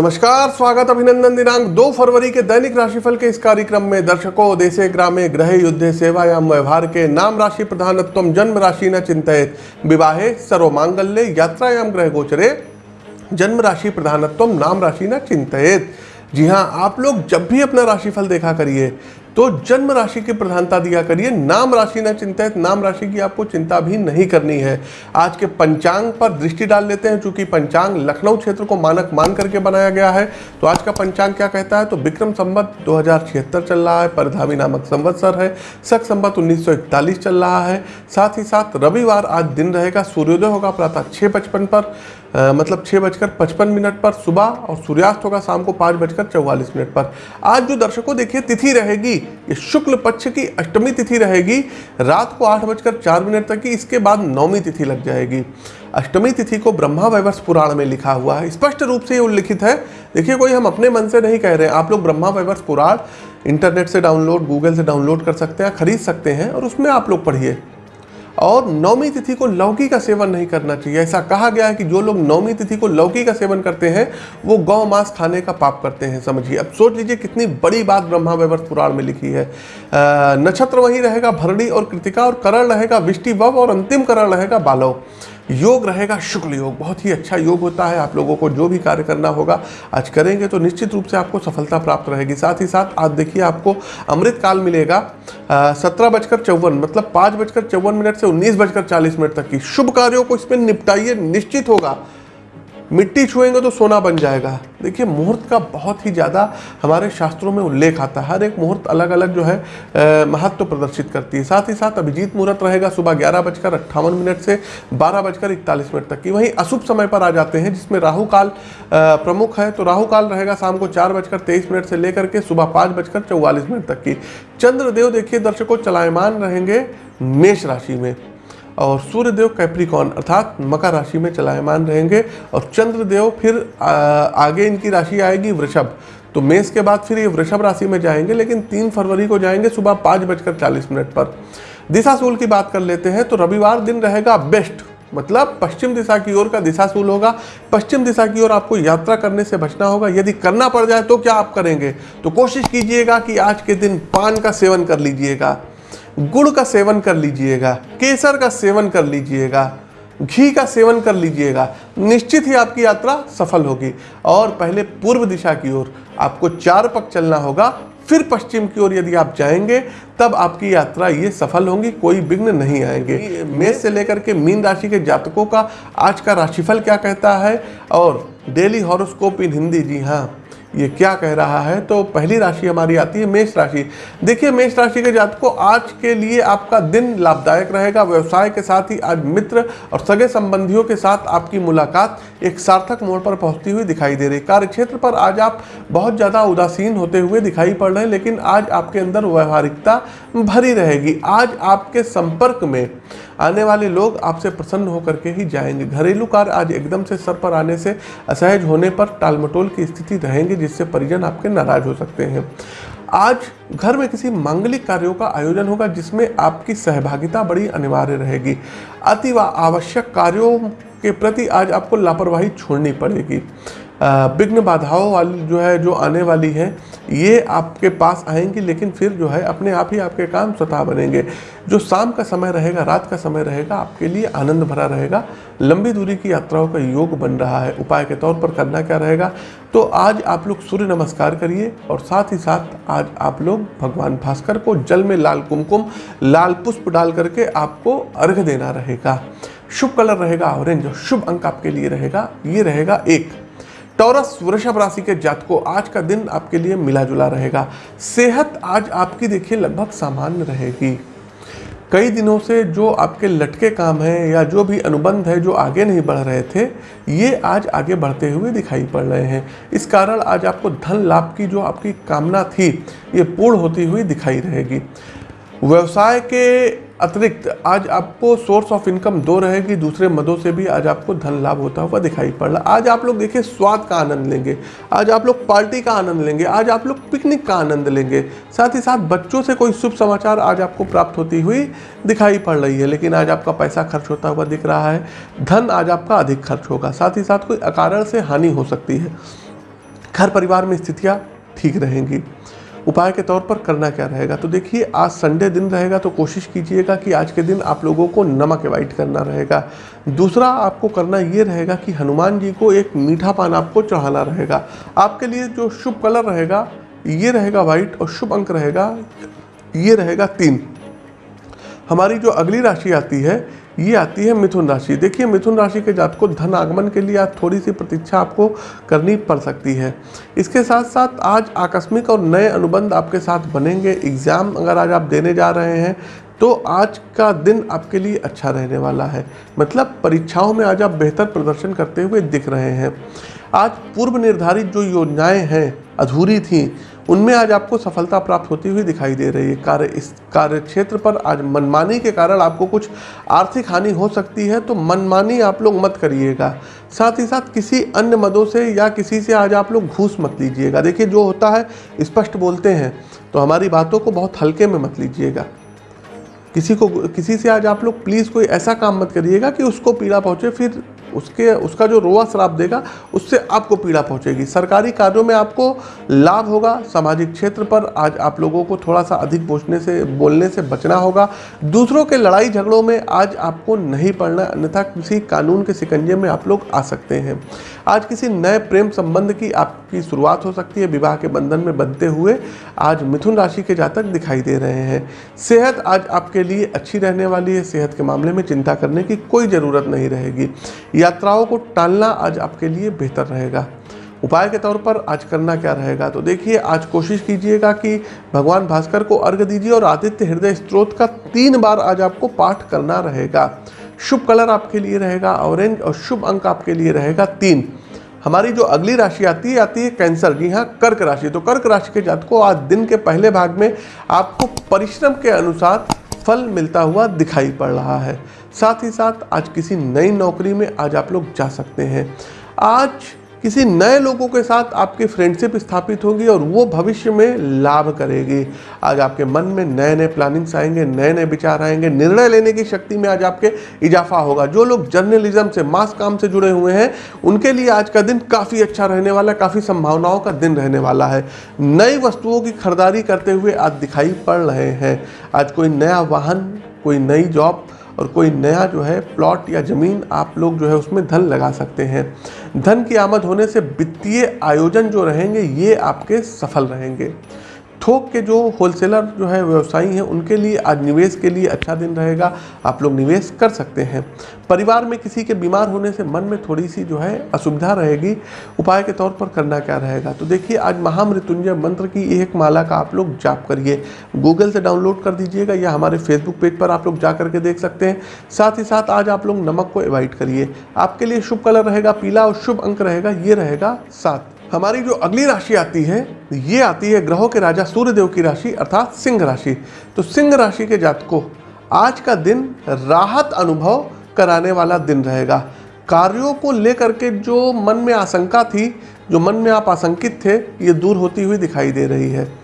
नमस्कार, स्वागत अभिनंदन दिनांक 2 फरवरी के दैनिक राशिफल के इस कार्यक्रम में दर्शकों, देशे, ग्रामे ग्रह युद्धे, सेवायाम, व्यवहार के नाम राशि प्रधानत्व जन्म राशि न चिंतित, विवाहे सर्व सर्वमांगल्य, यात्रायाम, ग्रह गोचरे, जन्म राशि प्रधानत्व नाम राशि न चिंतित। जी हाँ आप लोग जब भी अपना राशिफल देखा करिए तो जन्म राशि की प्रधानता दिया करिए। नाम राशि न चिंतित, नाम राशि की आपको चिंता भी नहीं करनी है। आज के पंचांग पर दृष्टि डाल लेते हैं, चूँकि पंचांग लखनऊ क्षेत्र को मानक मान करके बनाया गया है। तो आज का पंचांग क्या कहता है? तो विक्रम संवत दो चल रहा है, परधावी नामक संवत्सर है। सख संवत उन्नीस चल रहा है। साथ ही साथ रविवार आज दिन रहेगा, सूर्योदय होगा प्रातः छः पचपन पर। मतलब छः बजकर पचपन मिनट पर सुबह और सूर्यास्त होगा शाम को पाँच बजकर चौवालीस मिनट पर। आज जो दर्शकों देखिए, तिथि रहेगी, ये शुक्ल पक्ष की अष्टमी तिथि रहेगी। रात को आठ बजकर चार मिनट तक की इसके बाद नौमी तिथि लग जाएगी। अष्टमी तिथि को ब्रह्मा वैवर्ष पुराण में लिखा हुआ है। स्पष्ट रूप से ये उल्लिखित है। देखिए, कोई हम अपने मन से नहीं कह रहे हैं। आप लोग ब्रह्मा वैवर्ष पुराण इंटरनेट से डाउनलोड, गूगल से डाउनलोड कर सकते हैं, खरीद सकते हैं और उसमें आप लोग पढ़िए। और नौमी तिथि को लौकी का सेवन नहीं करना चाहिए। ऐसा कहा गया है कि जो लोग नौमी तिथि को लौकी का सेवन करते हैं, वो गौ मांस खाने का पाप करते हैं, समझिए। अब सोच लीजिए कितनी बड़ी बात ब्रह्मा वैवर्त पुराण में लिखी है। नक्षत्र वही रहेगा, भरणी और कृतिका और करण रहेगा, विष्टि वव और अंतिम करण रहेगा बालव योग रहेगा, शुक्ल योग। बहुत ही अच्छा योग होता है। आप लोगों को जो भी कार्य करना होगा, आज करेंगे तो निश्चित रूप से आपको सफलता प्राप्त रहेगी। साथ ही साथ आज देखिए, आपको अमृत काल मिलेगा सत्रह बजकर चौवन मतलब पाँच बजकर चौवन मिनट से उन्नीस बजकर चालीस मिनट तक की। शुभ कार्यों को इसमें निपटाइए, निश्चित होगा। मिट्टी छुएँगे तो सोना बन जाएगा। देखिए, मुहूर्त का बहुत ही ज़्यादा हमारे शास्त्रों में उल्लेख आता है। हर एक मुहूर्त अलग अलग जो है महत्व तो प्रदर्शित करती है। साथ ही साथ अभिजीत मुहूर्त रहेगा सुबह ग्यारह बजकर अट्ठावन मिनट से बारह बजकर इकतालीस मिनट तक की। वहीं अशुभ समय पर आ जाते हैं, जिसमें राहु काल प्रमुख है। तो राहु काल रहेगा शाम को चार बजकर तेईस मिनट से लेकर के सुबह पाँच बजकर चौवालीस मिनट तक की। चंद्रदेव देखिए, दर्शकों चलायमान रहेंगे मेष राशि में। और सूर्यदेव कैप्रिकॉन अर्थात मकर राशि में चलायमान रहेंगे और चंद्रदेव फिर आगे इनकी राशि आएगी वृषभ। तो मेष के बाद फिर ये वृषभ राशि में जाएँगे, लेकिन तीन फरवरी को जाएँगे सुबह पाँच बजकर चालीस मिनट पर। दिशाशूल की बात कर लेते हैं तो रविवार दिन रहेगा बेस्ट। मतलब पश्चिम दिशा की ओर का दिशाशूल होगा। पश्चिम दिशा की ओर आपको यात्रा करने से बचना होगा। यदि करना पड़ जाए तो क्या आप करेंगे? तो कोशिश कीजिएगा कि आज के दिन पान का सेवन कर लीजिएगा। गुड़ का सेवन कर लीजिएगा, केसर का सेवन कर लीजिएगा, घी का सेवन कर लीजिएगा, निश्चित ही आपकी यात्रा सफल होगी। और पहले पूर्व दिशा की ओर आपको चार पक चलना होगा, फिर पश्चिम की ओर यदि आप जाएँगे, तब आपकी यात्रा ये सफल होंगी, कोई विघ्न नहीं आएँगे। मेष से लेकर के मीन राशि के जातकों का आज का राशिफल क्या कहता है? और डेली हॉरोस्कोप इन हिंदी, जी हाँ। ये क्या कह रहा है? तो पहली राशि हमारी आती है मेष राशि। देखिए, मेष राशि के जातकों, आज के लिए आपका दिन लाभदायक रहेगा। व्यवसाय के साथ ही आज मित्र और सगे संबंधियों के साथ आपकी मुलाकात एक सार्थक मोड़ पर पहुँचती हुई दिखाई दे रही। कार्य क्षेत्र पर आज आप बहुत ज़्यादा उदासीन होते हुए दिखाई पड़ रहे हैं, लेकिन आज आपके अंदर व्यवहारिकता भरी रहेगी। आज आपके संपर्क में आने वाले लोग आपसे प्रसन्न होकर के ही जाएँगे। घरेलू कार्य आज एकदम से सर पर आने से असहज होने पर टालमटोल की स्थिति रहेंगे, जिससे परिजन आपके नाराज़ हो सकते हैं। आज घर में किसी मांगलिक कार्यों का आयोजन होगा, जिसमें आपकी सहभागिता बड़ी अनिवार्य रहेगी। अति व आवश्यक कार्यों के प्रति आज आपको लापरवाही छोड़नी पड़ेगी। विघ्न बाधाओं वाली जो है, जो आने वाली है, ये आपके पास आएँगी, लेकिन फिर जो है, अपने आप ही आपके काम स्वतः बनेंगे। जो शाम का समय रहेगा, रात का समय रहेगा, आपके लिए आनंद भरा रहेगा। लंबी दूरी की यात्राओं का योग बन रहा है। उपाय के तौर पर करना क्या रहेगा? तो आज आप लोग सूर्य नमस्कार करिए और साथ ही साथ आज आप लोग भगवान भास्कर को जल में लाल कुमकुम, लाल पुष्प डाल करके आपको अर्घ देना रहेगा। शुभ कलर रहेगा, ऑरेंज, और शुभ अंक आपके लिए रहेगा, ये रहेगा एक। टॉरस वृषभ राशि के जातकों, आज का दिन आपके लिए मिला जुला रहेगा। सेहत आज आपकी देखिए लगभग सामान्य रहेगी। कई दिनों से जो आपके लटके काम हैं या जो भी अनुबंध है जो आगे नहीं बढ़ रहे थे, ये आज आगे बढ़ते हुए दिखाई पड़ रहे हैं। इस कारण आज आपको धन लाभ की जो आपकी कामना थी, ये पूर्ण होती हुई दिखाई रहेगी। व्यवसाय के अतिरिक्त, आज आपको सोर्स ऑफ़ इनकम दो रहेगी, दूसरे मदों से भी आज आपको धन लाभ होता हुआ दिखाई पड़ रहा। आज आप लोग देखिए, स्वाद का आनंद लेंगे, आज आप लोग पार्टी का आनंद लेंगे, आज आप लोग पिकनिक का आनंद लेंगे। साथ ही साथ बच्चों से कोई शुभ समाचार आज आपको प्राप्त होती हुई दिखाई पड़ रही है, लेकिन आज आपका पैसा खर्च होता हुआ दिख रहा है, धन आज आपका अधिक खर्च होगा। साथ ही साथ कोई अकारण से हानि हो सकती है। घर परिवार में स्थितियाँ ठीक रहेंगी। उपाय के तौर पर करना क्या रहेगा? तो देखिए, आज संडे दिन रहेगा तो कोशिश कीजिएगा कि आज के दिन आप लोगों को नमक अवॉइड करना रहेगा। दूसरा आपको करना ये रहेगा कि हनुमान जी को एक मीठा पान आपको चढ़ाना रहेगा। आपके लिए जो शुभ कलर रहेगा, ये रहेगा वाइट और शुभ अंक रहेगा, ये रहेगा तीन। हमारी जो अगली राशि आती है ये आती है मिथुन राशि। देखिए, मिथुन राशि के जात को धन आगमन के लिए आज थोड़ी सी प्रतीक्षा आपको करनी पड़ सकती है। इसके साथ साथ आज आकस्मिक और नए अनुबंध आपके साथ बनेंगे। एग्ज़ाम अगर आज आप देने जा रहे हैं तो आज का दिन आपके लिए अच्छा रहने वाला है। मतलब परीक्षाओं में आज आप बेहतर प्रदर्शन करते हुए दिख रहे हैं। आज पूर्व निर्धारित जो योजनाएँ हैं, अधूरी थी उनमें आज आपको सफलता प्राप्त होती हुई दिखाई दे रही है। कार्य, इस कार्य क्षेत्र पर आज मनमानी के कारण आपको कुछ आर्थिक हानि हो सकती है तो मनमानी आप लोग मत करिएगा। साथ ही साथ किसी अन्य मदों से या किसी से आज आप लोग घूस मत लीजिएगा। देखिए, जो होता है, स्पष्ट बोलते हैं तो हमारी बातों को बहुत हल्के में मत लीजिएगा। किसी को, किसी से आज आप लोग प्लीज़ कोई ऐसा काम मत करिएगा कि उसको पीड़ा पहुँचे, फिर उसके, उसका जो रोआ श्राप देगा, उससे आपको पीड़ा पहुंचेगी। सरकारी कार्यों में आपको लाभ होगा, सामाजिक क्षेत्र पर आज आप लोगों को थोड़ा सा अधिक बोझने से, बोलने से बचना होगा। दूसरों के लड़ाई झगड़ों में आज आपको नहीं पड़ना, अन्यथा किसी कानून के सिकंजे में आप लोग आ सकते हैं। आज किसी नए प्रेम संबंध की आपकी शुरुआत हो सकती है, विवाह के बंधन में बनते हुए। आज मिथुन राशि के जातक दिखाई दे रहे हैं। सेहत आज आपके लिए अच्छी रहने वाली है। सेहत के मामले में चिंता करने की कोई ज़रूरत नहीं रहेगी। यात्राओं को टालना आज आपके लिए बेहतर रहेगा। उपाय के तौर पर आज करना क्या रहेगा? तो देखिए, आज कोशिश कीजिएगा कि भगवान भास्कर को अर्घ दीजिए और आदित्य हृदय स्त्रोत का तीन बार आज आपको पाठ करना रहेगा। शुभ कलर आपके लिए रहेगा, ऑरेंज और शुभ अंक आपके लिए रहेगा तीन। हमारी जो अगली राशि आती है आती है कैंसर। जी हाँ कर्क राशि। तो कर्क राशि के जात को आज दिन के पहले भाग में आपको परिश्रम के अनुसार फल मिलता हुआ दिखाई पड़ रहा है। साथ ही साथ आज किसी नई नौकरी में आज आप लोग जा सकते हैं। आज किसी नए लोगों के साथ आपकी फ्रेंडशिप स्थापित होगी और वो भविष्य में लाभ करेगी। आज आपके मन में नए नए प्लानिंग्स आएँगे नए नए विचार आएँगे, निर्णय लेने की शक्ति में आज आपके इजाफा होगा। जो लोग जर्नलिज्म से मास काम से जुड़े हुए हैं, उनके लिए आज का दिन काफ़ी अच्छा रहने वाला है काफ़ी संभावनाओं का दिन रहने वाला है। नई वस्तुओं की खरीदारी करते हुए आज दिखाई पड़ रहे हैं। आज कोई नया वाहन, कोई नई जॉब और कोई नया जो है प्लॉट या ज़मीन आप लोग जो है उसमें धन लगा सकते हैं। धन की आमद होने से वित्तीय आयोजन जो रहेंगे, ये आपके सफल रहेंगे। थोक के जो होलसेलर जो है, व्यवसायी हैं, उनके लिए आज निवेश के लिए अच्छा दिन रहेगा। आप लोग निवेश कर सकते हैं। परिवार में किसी के बीमार होने से मन में थोड़ी सी जो है, असुविधा रहेगी। उपाय के तौर पर करना क्या रहेगा? तो देखिए, आज महामृत्युंजय मंत्र की एक माला का आप लोग जाप करिए। गूगल से डाउनलोड कर दीजिएगा या हमारे फेसबुक पेज पर आप लोग जा करके देख सकते हैं। साथ ही साथ आज आप लोग नमक को अवॉइड करिए। आपके लिए शुभ कलर रहेगा, पीला और शुभ अंक रहेगा, ये रहेगा सात। हमारी जो अगली राशि आती है, ये आती है ग्रहों के राजा सूर्यदेव की राशि, अर्थात सिंह राशि। तो सिंह राशि के जातकों, आज का दिन राहत अनुभव कराने वाला दिन रहेगा। कार्यों को लेकर के जो मन में आशंका थी, जो मन में आप आशंकित थे, ये दूर होती हुई दिखाई दे रही है।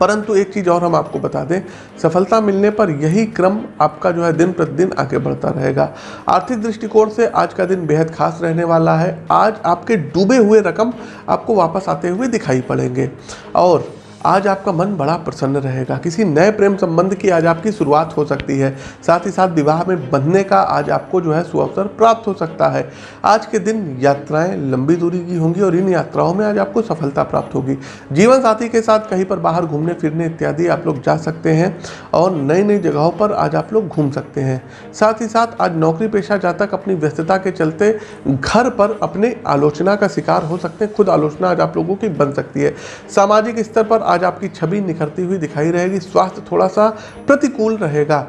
परंतु एक चीज़ और हम आपको बता दें, सफलता मिलने पर यही क्रम आपका जो है दिन प्रतिदिन आगे बढ़ता रहेगा। आर्थिक दृष्टिकोण से आज का दिन बेहद खास रहने वाला है। आज आपके डूबे हुए रकम आपको वापस आते हुए दिखाई पड़ेंगे। और आज आपका मन बड़ा प्रसन्न रहेगा। किसी नए प्रेम संबंध की आज आपकी शुरुआत हो सकती है। साथ ही साथ विवाह में बंधने का आज आपको जो है सुअवसर प्राप्त हो सकता है। आज के दिन यात्राएँ लंबी दूरी की होंगी और इन यात्राओं में आज आपको सफलता प्राप्त होगी। जीवन साथी के साथ कहीं पर बाहर घूमने, फिरने इत्यादि आप लोग जा सकते हैं और नई नई जगहों पर आज आप लोग घूम सकते हैं। साथ ही साथ आज नौकरी पेशा जातक अपनी व्यस्तता के चलते घर पर अपने आलोचना का शिकार हो सकते हैं। खुद आलोचना आज आप लोगों की बन सकती है। सामाजिक स्तर पर आज आपकी छवि निखरती हुई दिखाई रहेगी, स्वास्थ्य थोड़ा सा प्रतिकूल रहेगा।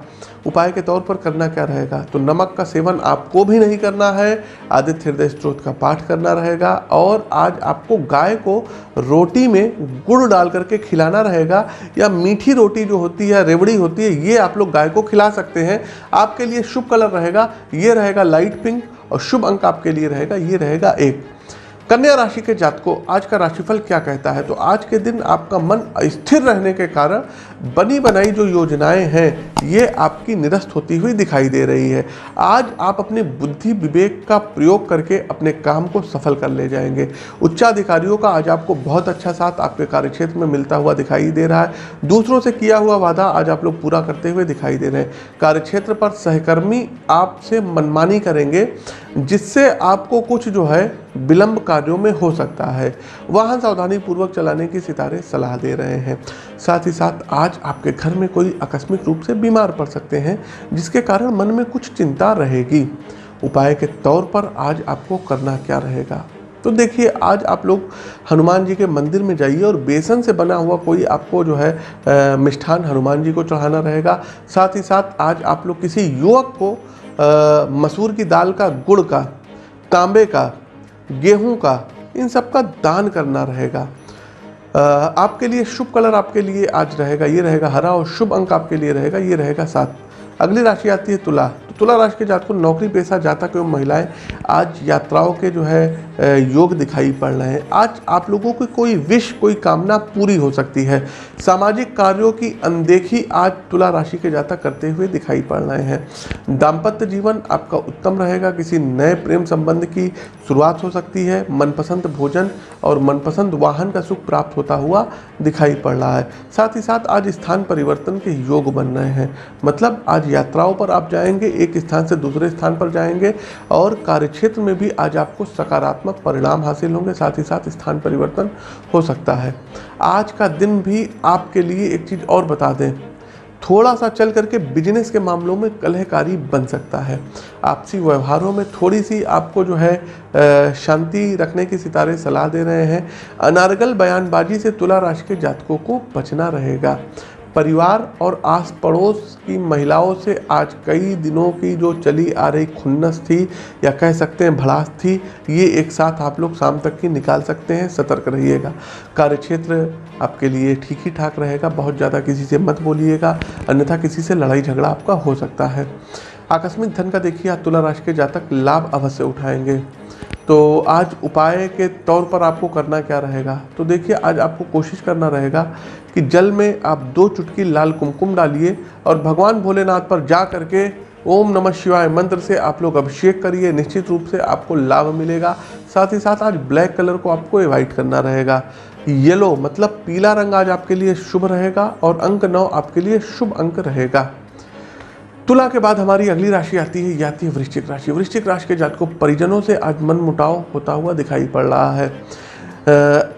उपाय के तौर पर करना क्या रहेगा? तो नमक का सेवन आपको भी नहीं करना है, आदित्य हृदय स्त्रोत का पाठ करना रहेगा और आज आपको गाय को रोटी में गुड़ डाल करके खिलाना रहेगा या मीठी रोटी जो होती है, रेवड़ी होती है, ये आप लोग गाय को खिला सकते हैं। आपके लिए शुभ कलर रहेगा, ये रहेगा लाइट पिंक और शुभ अंक आपके लिए रहेगा, ये रहेगा एक। कन्या राशि के जातकों, आज का राशिफल क्या कहता है? तो आज के दिन आपका मन स्थिर रहने के कारण बनी बनाई जो योजनाएँ हैं, ये आपकी निरस्त होती हुई दिखाई दे रही है। आज आप अपने बुद्धि विवेक का प्रयोग करके अपने काम को सफल कर ले जाएँगे। उच्चाधिकारियों का आज आपको बहुत अच्छा साथ आपके कार्यक्षेत्र में मिलता हुआ दिखाई दे रहा है। दूसरों से किया हुआ वादा आज आप लोग पूरा करते हुए दिखाई दे रहे हैं। कार्यक्षेत्र पर सहकर्मी आपसे मनमानी करेंगे। जिससे आपको कुछ जो है विलंब कार्यों में हो सकता है। वाहन सावधानी पूर्वक चलाने की सितारे सलाह दे रहे हैं। साथ ही साथ आज आपके घर में कोई आकस्मिक रूप से बीमार पड़ सकते हैं, जिसके कारण मन में कुछ चिंता रहेगी। उपाय के तौर पर आज आपको करना क्या रहेगा? तो देखिए, आज आप लोग हनुमान जी के मंदिर में जाइए और बेसन से बना हुआ कोई आपको जो है मिष्ठान हनुमान जी को चढ़ाना रहेगा। साथ ही साथ आज आप लोग किसी युवक को मसूर की दाल का गुड़ का, तांबे का, गेहूँ का, इन सब का दान करना रहेगा। आपके लिए शुभ कलर आपके लिए आज रहेगा, ये रहेगा हरा और शुभ अंक आपके लिए रहेगा, ये रहेगा सात। अगली राशि आती है तुला। तो तुला राशि के जातकों नौकरी पेशा जातक एवं महिलाएँ आज यात्राओं के जो है योग दिखाई पड़ रहे हैं। आज आप लोगों की कोई विश कोई कामना पूरी हो सकती है। सामाजिक कार्यों की अनदेखी आज तुला राशि के जाता करते हुए दिखाई पड़ रहे हैं। दाम्पत्य जीवन आपका उत्तम रहेगा, किसी नए प्रेम संबंध की शुरुआत हो सकती है। मनपसंद भोजन और मनपसंद वाहन का सुख प्राप्त होता हुआ दिखाई पड़ रहा है। साथ ही साथ आज स्थान परिवर्तन के योग बन रहे हैं। मतलब आज यात्राओं पर आप जाएँगे, एक स्थान से दूसरे स्थान पर जाएँगे और कार्यक्षेत्र में भी आज आपको सकारात्मक परिणाम हासिल होंगे, साथ ही साथ स्थान परिवर्तन हो सकता है। आज का दिन भी आपके लिए एक चीज़ और बता दें। थोड़ा सा चल करके बिज़नेस के मामलों में कलहकारी बन सकता है। आपसी व्यवहारों में थोड़ी सी आपको जो है शांति रखने की सितारे सलाह दे रहे हैं। अनारगल बयानबाजी से तुला राशि के जातकों को बचना रहेगा। परिवार और आस पड़ोस की महिलाओं से आज कई दिनों की जो चली आ रही खुन्नस थी, या कह सकते हैं भड़ास थी, ये एक साथ आप लोग शाम तक की निकाल सकते हैं, सतर्क रहिएगा। कार्यक्षेत्र आपके लिए ठीक ही ठाक रहेगा, बहुत ज़्यादा किसी से मत बोलिएगा, अन्यथा किसी से लड़ाई झगड़ा आपका हो सकता है। आकस्मिक धन का देखिए, आप तुला राशि के जातक लाभ अवश्य उठाएँगे। तो आज उपाय के तौर पर आपको करना क्या रहेगा? तो देखिए, आज आपको कोशिश करना रहेगा कि जल में आप दो चुटकी लाल कुमकुम डालिए और भगवान भोलेनाथ पर जा करके ओम नमः शिवाय मंत्र से आप लोग अभिषेक करिए। निश्चित रूप से आपको लाभ मिलेगा। साथ ही साथ आज ब्लैक कलर को आपको एवॉइड करना रहेगा। येलो मतलब पीला रंग आज आपके लिए शुभ रहेगा और अंक नौ आपके लिए शुभ अंक रहेगा। तुला के बाद हमारी अगली राशि आती है आती है वृश्चिक राशि। वृश्चिक राशि के जातकों, परिजनों से आज मन मुटाव होता हुआ दिखाई पड़ रहा है।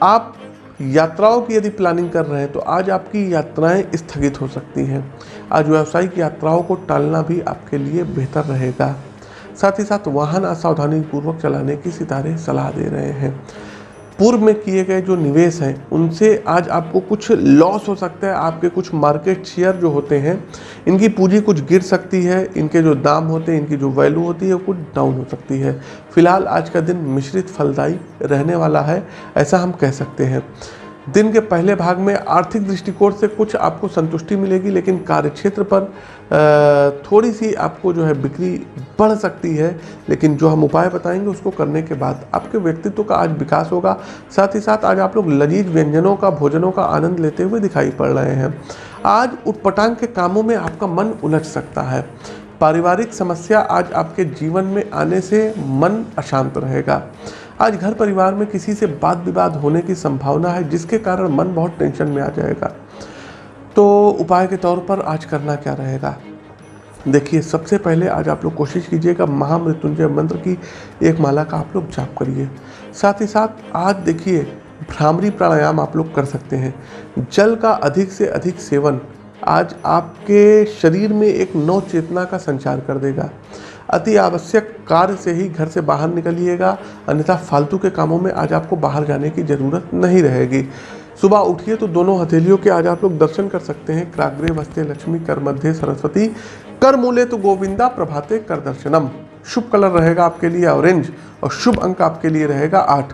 आप यात्राओं की यदि प्लानिंग कर रहे हैं तो आज आपकी यात्राएँ स्थगित हो सकती हैं। आज व्यावसायिक यात्राओं को टालना भी आपके लिए बेहतर रहेगा। साथ ही साथ वाहन असावधानी पूर्वक चलाने की सितारे सलाह दे रहे हैं। पूर्व में किए गए जो निवेश हैं, उनसे आज आपको कुछ लॉस हो सकता है, आपके कुछ मार्केट शेयर जो होते हैं, इनकी पूंजी कुछ गिर सकती है, इनके जो दाम होते हैं, इनकी जो वैल्यू होती है, वो कुछ डाउन हो सकती है। फ़िलहाल आज का दिन मिश्रित फलदायी रहने वाला है, ऐसा हम कह सकते हैं। दिन के पहले भाग में आर्थिक दृष्टिकोण से कुछ आपको संतुष्टि मिलेगी, लेकिन कार्यक्षेत्र पर थोड़ी सी आपको जो है बिक्री बढ़ सकती है। लेकिन जो हम उपाय बताएँगे, उसको करने के बाद आपके व्यक्तित्व का आज विकास होगा। साथ ही साथ आज आप लोग लजीज व्यंजनों का, भोजनों का आनंद लेते हुए दिखाई पड़ रहे हैं। आज उटपटांग के कामों में आपका मन उलझ सकता है। पारिवारिक समस्या आज आपके जीवन में आने से मन अशांत रहेगा। आज घर परिवार में किसी से वाद विवाद होने की संभावना है, जिसके कारण मन बहुत टेंशन में आ जाएगा। तो उपाय के तौर पर आज करना क्या रहेगा? देखिए, सबसे पहले आज आप लोग कोशिश कीजिएगा महामृत्युंजय मंत्र की एक माला का आप लोग जाप करिए। साथ ही साथ आज देखिए, भ्रामरी प्राणायाम आप लोग कर सकते हैं। जल का अधिक से अधिक सेवन आज आपके शरीर में एक नव चेतना का संचार कर देगा। अति आवश्यक कार्य से ही घर से बाहर निकलिएगा, अन्यथा फालतू के कामों में आज आपको बाहर जाने की ज़रूरत नहीं रहेगी। सुबह उठिए तो दोनों हथेलियों के आज आप लोग दर्शन कर सकते हैं। क्राग्रे वस्ते लक्ष्मी, कर मध्य सरस्वती, कर मूले तो गोविंदा, प्रभाते कर दर्शनम। शुभ कलर रहेगा आपके लिए ऑरेंज और शुभ अंक आपके लिए रहेगा आठ।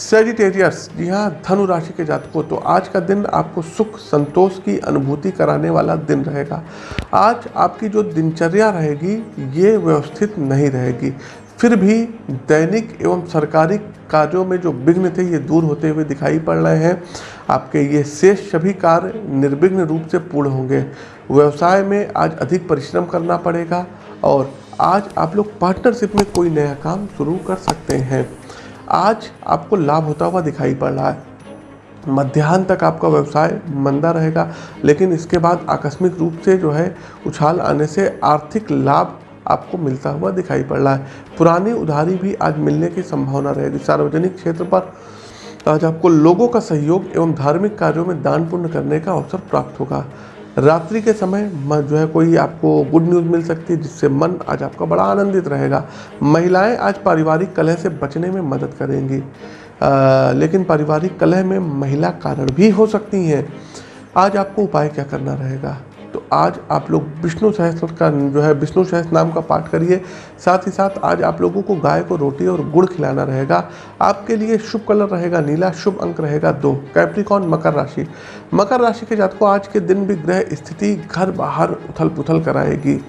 सेजिटेरियस जी हाँ धनु राशि के जातकों तो आज का दिन आपको सुख, संतोष की अनुभूति कराने वाला दिन रहेगा। आज आपकी जो दिनचर्या रहेगी, ये व्यवस्थित नहीं रहेगी। फिर भी दैनिक एवं सरकारी कार्यों में जो विघ्न थे, ये दूर होते हुए दिखाई पड़ रहे हैं। आपके ये शेष सभी कार्य निर्विघ्न रूप से पूर्ण होंगे। व्यवसाय में आज अधिक परिश्रम करना पड़ेगा और आज आप लोग पार्टनरशिप में कोई नया काम शुरू कर सकते हैं। आज आपको लाभ होता हुआ दिखाई पड़ रहा है। मध्यान्ह तक आपका व्यवसाय मंदा रहेगा, लेकिन इसके बाद आकस्मिक रूप से जो है, उछाल आने से आर्थिक लाभ आपको मिलता हुआ दिखाई पड़ रहा है। पुरानी उधारी भी आज मिलने की संभावना रहेगी सार्वजनिक क्षेत्र पर आज आपको लोगों का सहयोग एवं धार्मिक कार्यों में दान पुण्य करने का अवसर प्राप्त होगा। रात्रि के समय जो है कोई आपको गुड न्यूज़ मिल सकती है जिससे मन आज आपका बड़ा आनंदित रहेगा। महिलाएँ आज पारिवारिक कलह से बचने में मदद करेंगी। आ, लेकिन पारिवारिक कलह में महिला कारण भी हो सकती हैं। आज आपको उपाय क्या करना रहेगा? तो आज आप लोग विष्णु सहस्त्र का, जो है विष्णु सहस्त्र नाम का पाठ करिए। साथ ही साथ आज आप लोगों को गाय को रोटी और गुड़ खिलाना रहेगा। आपके लिए शुभ कलर रहेगा नीला, शुभ अंक रहेगा दो, कैप्रिकॉन, मकर राशि। मकर राशि के जात को आज के दिन भी ग्रह स्थिति घर बाहर उथल पुथल कराएगी।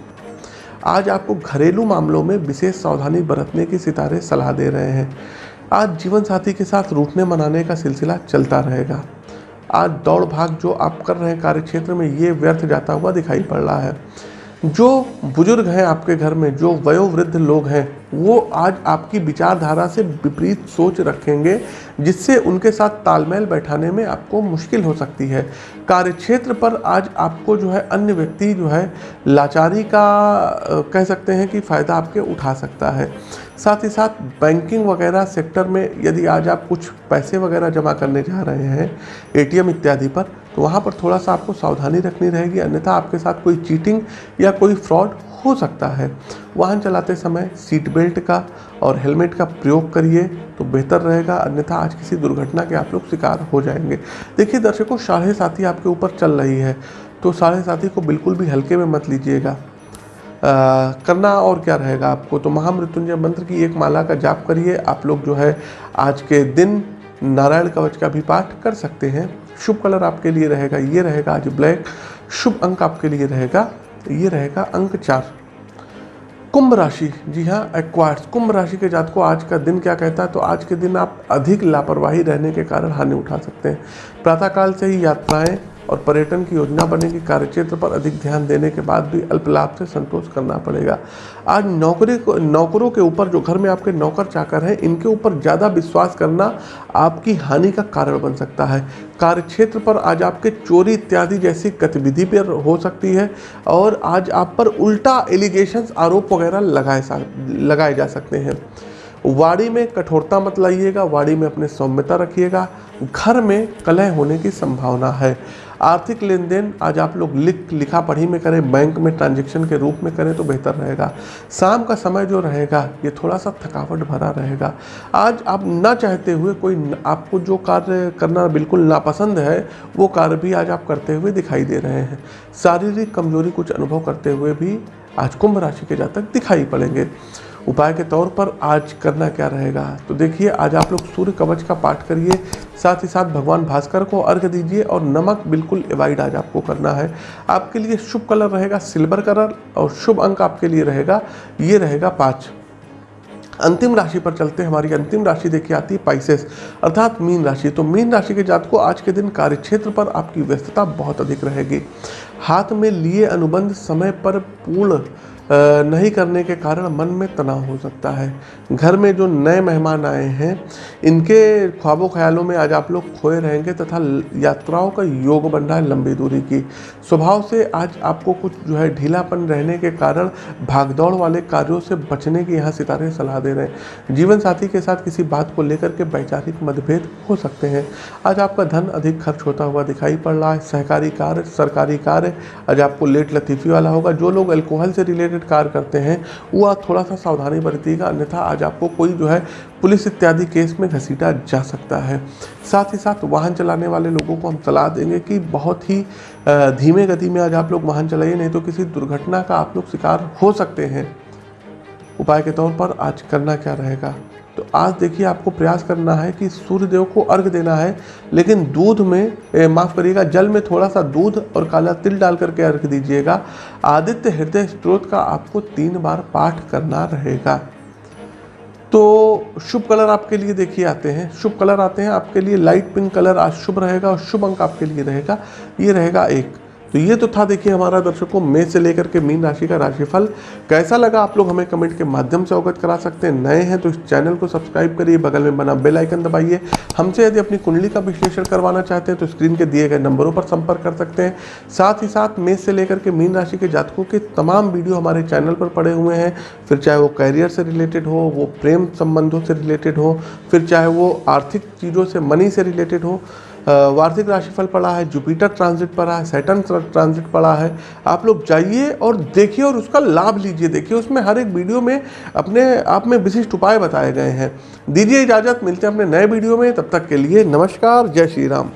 आज आपको घरेलू मामलों में विशेष सावधानी बरतने की सितारे सलाह दे रहे हैं। आज जीवन साथी के साथ रूठने मनाने का सिलसिला चलता रहेगा। आज दौड़ भाग जो आप कर रहे हैं कार्य क्षेत्र में, ये व्यर्थ जाता हुआ दिखाई पड़ रहा है। जो बुज़ुर्ग हैं आपके घर में, जो वयोवृद्ध लोग हैं, वो आज आपकी विचारधारा से विपरीत सोच रखेंगे, जिससे उनके साथ तालमेल बैठाने में आपको मुश्किल हो सकती है। कार्यक्षेत्र पर आज आपको जो है अन्य व्यक्ति जो है लाचारी का कह सकते हैं कि फ़ायदा आपके उठा सकता है। साथ ही साथ बैंकिंग वगैरह सेक्टर में यदि आज आप कुछ पैसे वगैरह जमा करने जा रहे हैं एटीएम इत्यादि पर तो वहाँ पर थोड़ा सा आपको सावधानी रखनी रहेगी। अन्यथा आपके साथ कोई चीटिंग या कोई फ्रॉड हो सकता है। वाहन चलाते समय सीट बेल्ट का और हेलमेट का प्रयोग करिए तो बेहतर रहेगा। अन्यथा आज किसी दुर्घटना के आप लोग शिकार हो जाएँगे। देखिए, दर्शकों, साढ़े साथी आपके ऊपर चल रही है तो साढ़े साथी को बिल्कुल भी हल्के में मत लीजिएगा। करना और क्या रहेगा आपको? तो महामृत्युंजय मंत्र की एक माला का जाप करिए। आप लोग जो है आज के दिन नारायण कवच का भी पाठ कर सकते हैं। शुभ कलर आपके लिए रहेगा, ये रहेगा आज ब्लैक। शुभ अंक आपके लिए रहेगा, ये रहेगा अंक चार। कुंभ राशि, जी हाँ एक्वार्ड्स कुंभ राशि के जात को आज का दिन क्या कहता है? तो आज के दिन आप अधिक लापरवाही रहने के कारण हानि उठा सकते हैं। प्रातःकाल से ही यात्राएँ और पर्यटन की योजना बनेगी। कार्यक्षेत्र पर अधिक ध्यान देने के बाद भी अल्प लाभ से संतोष करना पड़ेगा। आज नौकरी को, नौकरों के ऊपर, जो घर में आपके नौकर चाकर हैं, इनके ऊपर ज़्यादा विश्वास करना आपकी हानि का कारण बन सकता है। कार्यक्षेत्र पर आज आपके चोरी इत्यादि जैसी गतिविधि पर हो सकती है और आज आप पर उल्टा एलिगेशंस आरोप वगैरह लगाए लगाए जा सकते हैं। वाड़ी में कठोरता मत लाइएगा वाड़ी में अपने सौम्यता रखिएगा। घर में कलह होने की संभावना है। आर्थिक लेन देन आज आप लोग लिख, लिखा पढ़ी में करें, बैंक में ट्रांजेक्शन के रूप में करें तो बेहतर रहेगा। शाम का समय जो रहेगा, ये थोड़ा सा थकावट भरा रहेगा। आज आप ना चाहते हुए कोई आपको जो कार्य करना बिल्कुल नापसंद है, वो कार्य भी आज आप करते हुए दिखाई दे रहे हैं। शारीरिक कमज़ोरी कुछ अनुभव करते हुए भी आज कुंभ राशि के जातक दिखाई पड़ेंगे। उपाय के तौर पर आज करना क्या रहेगा? तो देखिए, आज आप लोग सूर्य कवच का पाठ करिए साथ ही साथ भगवान भास्कर को अर्घ दीजिए और नमक बिल्कुल एवॉइड आज आपको करना है। आपके लिए शुभ कलर रहेगा सिल्वर कलर और शुभ अंक आपके लिए रहेगा, ये रहेगा पाँच। अंतिम राशि पर चलते हमारी अंतिम राशि देखिए, आती है पाइसेस अर्थात मीन राशि। तो मीन राशि के जात को आज के दिन कार्यक्षेत्र पर आपकी व्यस्तता बहुत अधिक रहेगी। हाथ में लिए अनुबंध समय पर पूर्ण नहीं करने के कारण मन में तनाव हो सकता है। घर में जो नए मेहमान आए हैं, इनके ख्वाबों ख्यालों में आज आप लोग खोए रहेंगे तथा यात्राओं का योग बन रहा है लंबी दूरी की। स्वभाव से आज आपको कुछ जो है ढीलापन रहने के कारण भागदौड़ वाले कार्यों से बचने की यहाँ सितारे सलाह दे रहे हैं। जीवन साथी के साथ किसी बात को लेकर के वैचारिक मतभेद हो सकते हैं। आज आपका धन अधिक खर्च होता हुआ दिखाई पड़ रहा है। सहकारी कार्य, सरकारी कार्य, आज आपको लेट लतीफ़ी वाला होगा। जो लोग अल्कोहल से रिलेटेड रिलेटेड कार्य करते हैं, वो आप थोड़ा सा सावधानी बरतिएगा, अन्यथा आज आपको कोई जो है पुलिस इत्यादि केस में घसीटा जा सकता है। साथ ही साथ वाहन चलाने वाले लोगों को हम सलाह देंगे कि बहुत ही धीमे गति में आज आप लोग वाहन चलाइए, नहीं तो किसी दुर्घटना का आप लोग शिकार हो सकते हैं। उपाय के तौर पर आज करना क्या रहेगा? तो आज देखिए आपको प्रयास करना है कि सूर्य देव को अर्घ देना है, लेकिन दूध में माफ़ करिएगा, जल में थोड़ा सा दूध और काला तिल डाल करके अर्घ दीजिएगा। आदित्य हृदय स्त्रोत का आपको तीन बार पाठ करना रहेगा। तो शुभ कलर आपके लिए देखिए आते हैं। शुभ कलर आते हैं, आपके लिए लाइट पिंक कलर आज शुभ रहेगा और शुभ अंक आपके लिए रहेगा। ये रहेगा एक। तो ये तो था देखिए हमारा दर्शकों, मई से लेकर के मीन राशि का राशिफल। कैसा लगा आप लोग हमें कमेंट के माध्यम से अवगत करा सकते हैं। नए हैं तो इस चैनल को सब्सक्राइब करिए, बगल में बना बेल आइकन दबाइए। हमसे यदि अपनी कुंडली का विश्लेषण करवाना चाहते हैं तो स्क्रीन के दिए गए नंबरों पर संपर्क कर सकते हैं। साथ ही साथ मेष से लेकर के मीन राशि के जातकों के तमाम वीडियो हमारे चैनल पर पड़े हुए हैं। फिर चाहे वो कैरियर से रिलेटेड हो, वो प्रेम संबंधों से रिलेटेड हो, फिर चाहे वो आर्थिक चीज़ों से मनी से रिलेटेड हो वार्षिक राशिफल पड़ा है, जुपिटर ट्रांजिट पड़ा है सैटन ट्रांजिट पड़ा है। आप लोग जाइए और देखिए और उसका लाभ लीजिए। देखिए, उसमें हर एक वीडियो में अपने आप में विशिष्ट उपाय बताए गए हैं। दीजिए इजाज़त, मिलते हैं अपने नए वीडियो में। तब तक के लिए नमस्कार, जय श्री राम।